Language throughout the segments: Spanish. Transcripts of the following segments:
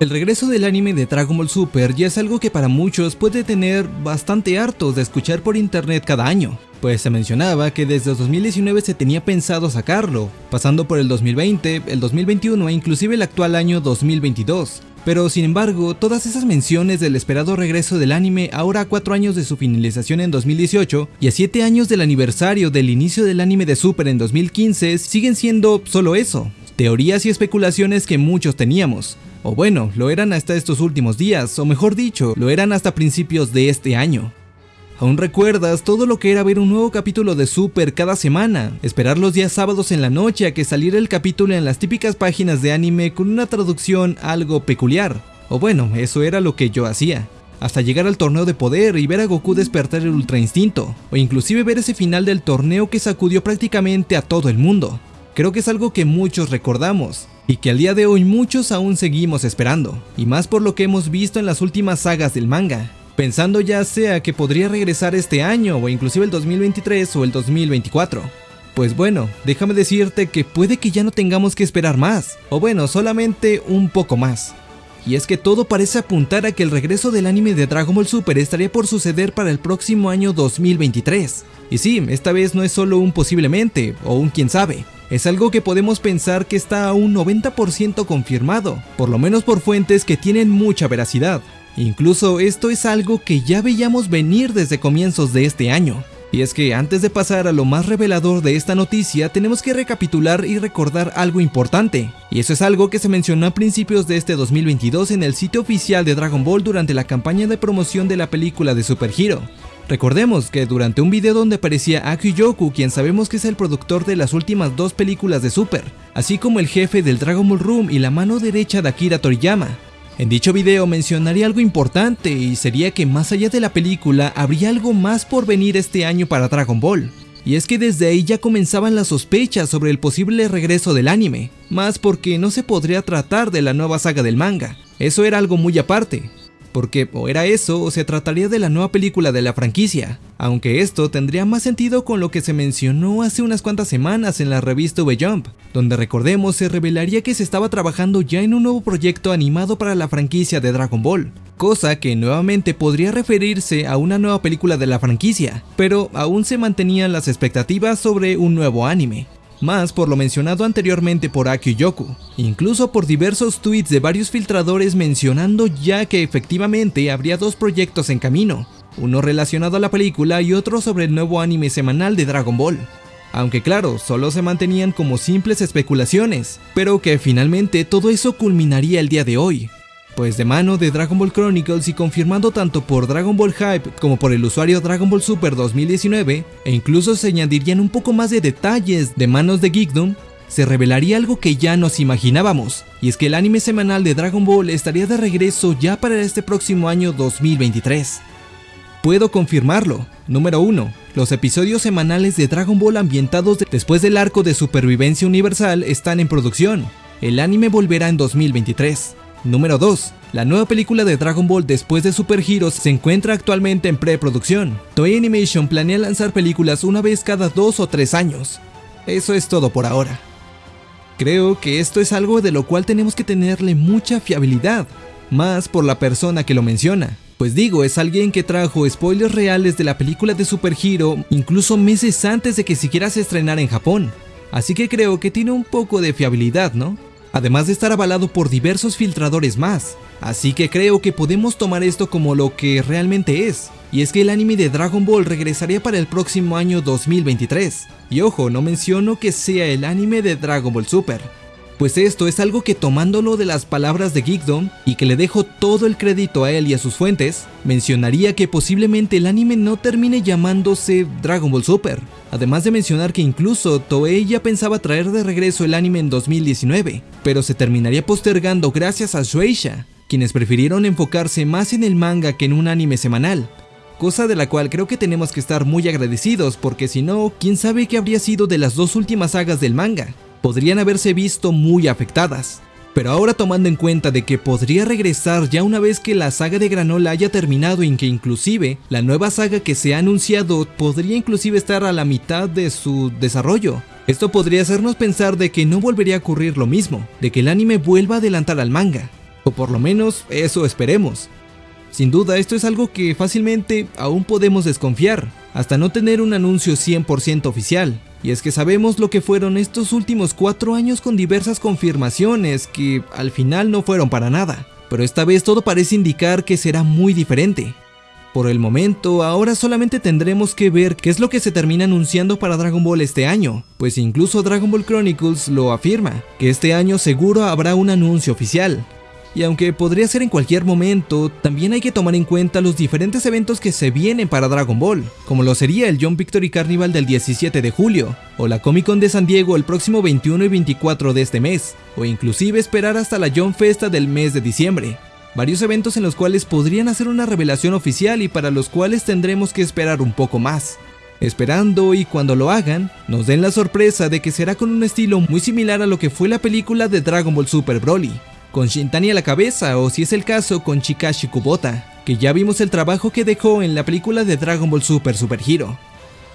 El regreso del anime de Dragon Ball Super ya es algo que para muchos puede tener bastante hartos de escuchar por internet cada año, pues se mencionaba que desde 2019 se tenía pensado sacarlo, pasando por el 2020, el 2021 e inclusive el actual año 2022. Pero sin embargo, todas esas menciones del esperado regreso del anime ahora a 4 años de su finalización en 2018 y a 7 años del aniversario del inicio del anime de Super en 2015 siguen siendo solo eso, teorías y especulaciones que muchos teníamos, o bueno, lo eran hasta estos últimos días, o mejor dicho, lo eran hasta principios de este año. ¿Aún recuerdas todo lo que era ver un nuevo capítulo de Super cada semana? Esperar los días sábados en la noche a que saliera el capítulo en las típicas páginas de anime con una traducción algo peculiar. O bueno, eso era lo que yo hacía. Hasta llegar al torneo de poder y ver a Goku despertar el Ultra Instinto, o inclusive ver ese final del torneo que sacudió prácticamente a todo el mundo. Creo que es algo que muchos recordamos, y que al día de hoy muchos aún seguimos esperando, y más por lo que hemos visto en las últimas sagas del manga, pensando ya sea que podría regresar este año o inclusive el 2023 o el 2024. Pues bueno, déjame decirte que puede que ya no tengamos que esperar más, o bueno, solamente un poco más. Y es que todo parece apuntar a que el regreso del anime de Dragon Ball Super estaría por suceder para el próximo año 2023. Y sí, esta vez no es solo un posiblemente, o un quién sabe, es algo que podemos pensar que está a un 90% confirmado, por lo menos por fuentes que tienen mucha veracidad. Incluso esto es algo que ya veíamos venir desde comienzos de este año. Y es que antes de pasar a lo más revelador de esta noticia, tenemos que recapitular y recordar algo importante. Y eso es algo que se mencionó a principios de este 2022 en el sitio oficial de Dragon Ball durante la campaña de promoción de la película de Super Hero. Recordemos que durante un video donde aparecía Aki Yoku, quien sabemos que es el productor de las últimas dos películas de Super, así como el jefe del Dragon Ball Room y la mano derecha de Akira Toriyama. En dicho video mencionaría algo importante y sería que más allá de la película habría algo más por venir este año para Dragon Ball. Y es que desde ahí ya comenzaban las sospechas sobre el posible regreso del anime, más porque no se podría tratar de la nueva saga del manga, eso era algo muy aparte, porque o era eso o se trataría de la nueva película de la franquicia, aunque esto tendría más sentido con lo que se mencionó hace unas cuantas semanas en la revista V-Jump, donde recordemos se revelaría que se estaba trabajando ya en un nuevo proyecto animado para la franquicia de Dragon Ball, cosa que nuevamente podría referirse a una nueva película de la franquicia, pero aún se mantenían las expectativas sobre un nuevo anime más por lo mencionado anteriormente por Aki Yoku, incluso por diversos tweets de varios filtradores mencionando ya que efectivamente habría dos proyectos en camino, uno relacionado a la película y otro sobre el nuevo anime semanal de Dragon Ball. Aunque claro, solo se mantenían como simples especulaciones, pero que finalmente todo eso culminaría el día de hoy, pues de mano de Dragon Ball Chronicles y confirmando tanto por Dragon Ball Hype como por el usuario Dragon Ball Super 2019, e incluso se añadirían un poco más de detalles de manos de Geekdom, se revelaría algo que ya nos imaginábamos, y es que el anime semanal de Dragon Ball estaría de regreso ya para este próximo año 2023. Puedo confirmarlo. Número 1. Los episodios semanales de Dragon Ball ambientados después del arco de supervivencia universal están en producción. El anime volverá en 2023. Número 2. La nueva película de Dragon Ball después de Super Heroes se encuentra actualmente en preproducción. Toei Animation planea lanzar películas una vez cada dos o tres años. Eso es todo por ahora. Creo que esto es algo de lo cual tenemos que tenerle mucha fiabilidad, más por la persona que lo menciona. Pues digo, es alguien que trajo spoilers reales de la película de Super Hero incluso meses antes de que siquiera se estrenara en Japón. Así que creo que tiene un poco de fiabilidad, ¿no? Además de estar avalado por diversos filtradores más. Así que creo que podemos tomar esto como lo que realmente es, y es que el anime de Dragon Ball regresaría para el próximo año 2023. Y ojo, no menciono que sea el anime de Dragon Ball Super, pues esto es algo que tomándolo de las palabras de Geekdom y que le dejo todo el crédito a él y a sus fuentes, mencionaría que posiblemente el anime no termine llamándose Dragon Ball Super. Además de mencionar que incluso Toei ya pensaba traer de regreso el anime en 2019, pero se terminaría postergando gracias a Shueisha, quienes prefirieron enfocarse más en el manga que en un anime semanal, cosa de la cual creo que tenemos que estar muy agradecidos porque si no, quién sabe qué habría sido de las dos últimas sagas del manga podrían haberse visto muy afectadas. Pero ahora tomando en cuenta de que podría regresar ya una vez que la saga de Granola haya terminado y que inclusive la nueva saga que se ha anunciado podría inclusive estar a la mitad de su desarrollo. Esto podría hacernos pensar de que no volvería a ocurrir lo mismo, de que el anime vuelva a adelantar al manga. O por lo menos eso esperemos. Sin duda esto es algo que fácilmente aún podemos desconfiar, hasta no tener un anuncio 100% oficial. Y es que sabemos lo que fueron estos últimos 4 años con diversas confirmaciones que al final no fueron para nada. Pero esta vez todo parece indicar que será muy diferente. Por el momento, ahora solamente tendremos que ver qué es lo que se termina anunciando para Dragon Ball este año, pues incluso Dragon Ball Chronicles lo afirma, que este año seguro habrá un anuncio oficial, y aunque podría ser en cualquier momento, también hay que tomar en cuenta los diferentes eventos que se vienen para Dragon Ball, como lo sería el John Victory Carnival del 17 de julio, o la Comic Con de San Diego el próximo 21 y 24 de este mes, o inclusive esperar hasta la John Festa del mes de diciembre. Varios eventos en los cuales podrían hacer una revelación oficial y para los cuales tendremos que esperar un poco más. Esperando y cuando lo hagan, nos den la sorpresa de que será con un estilo muy similar a lo que fue la película de Dragon Ball Super Broly, con Shintani a la cabeza o si es el caso con Chikashi Kubota, que ya vimos el trabajo que dejó en la película de Dragon Ball Super Super Hero.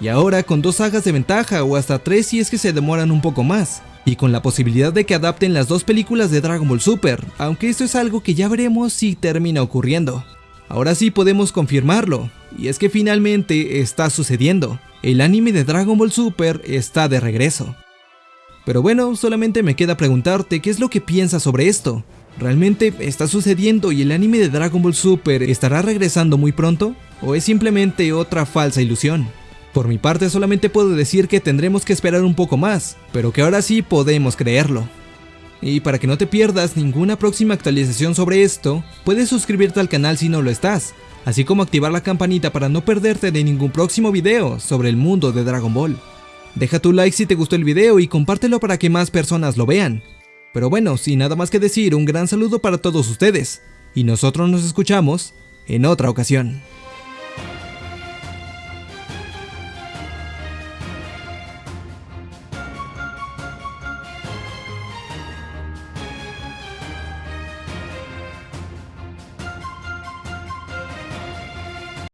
Y ahora con dos sagas de ventaja o hasta tres si es que se demoran un poco más, y con la posibilidad de que adapten las dos películas de Dragon Ball Super, aunque esto es algo que ya veremos si termina ocurriendo. Ahora sí podemos confirmarlo, y es que finalmente está sucediendo. El anime de Dragon Ball Super está de regreso. Pero bueno, solamente me queda preguntarte qué es lo que piensas sobre esto. ¿Realmente está sucediendo y el anime de Dragon Ball Super estará regresando muy pronto? ¿O es simplemente otra falsa ilusión? Por mi parte solamente puedo decir que tendremos que esperar un poco más, pero que ahora sí podemos creerlo. Y para que no te pierdas ninguna próxima actualización sobre esto, puedes suscribirte al canal si no lo estás, así como activar la campanita para no perderte de ningún próximo video sobre el mundo de Dragon Ball. Deja tu like si te gustó el video y compártelo para que más personas lo vean. Pero bueno, sin nada más que decir, un gran saludo para todos ustedes, y nosotros nos escuchamos en otra ocasión.